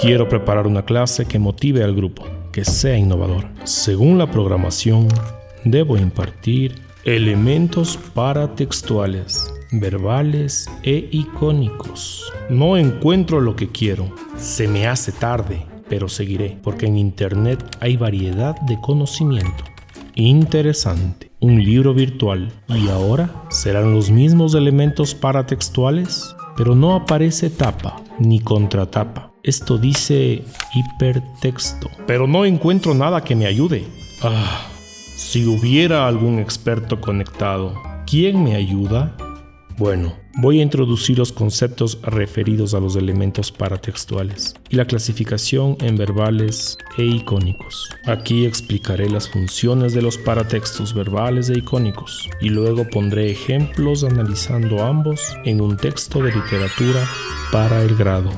Quiero preparar una clase que motive al grupo, que sea innovador. Según la programación, debo impartir elementos paratextuales, verbales e icónicos. No encuentro lo que quiero. Se me hace tarde, pero seguiré, porque en Internet hay variedad de conocimiento. Interesante. Un libro virtual. ¿Y ahora? ¿Serán los mismos elementos paratextuales? Pero no aparece tapa ni contratapa. Esto dice hipertexto. Pero no encuentro nada que me ayude. Ah, si hubiera algún experto conectado, ¿quién me ayuda? Bueno, voy a introducir los conceptos referidos a los elementos paratextuales y la clasificación en verbales e icónicos. Aquí explicaré las funciones de los paratextos verbales e icónicos y luego pondré ejemplos analizando ambos en un texto de literatura para el grado.